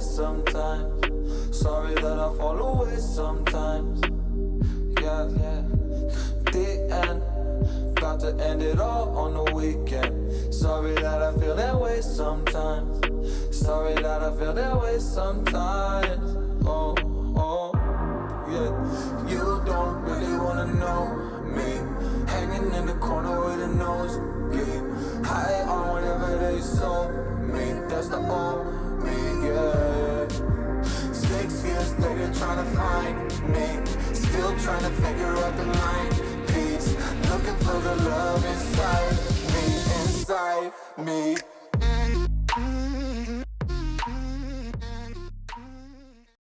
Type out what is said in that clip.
sometimes. Sorry that I fall away sometimes. Yeah, yeah. The end About to end it all on the weekend. Sorry that I feel that way sometimes. Sorry that I feel that way sometimes. Oh, oh Yeah. You don't really wanna know me. Hanging in the corner with a nose High on whatever they sold me. That's the old years later trying to find me. Still trying to figure out the mind piece Looking for the love inside me, inside me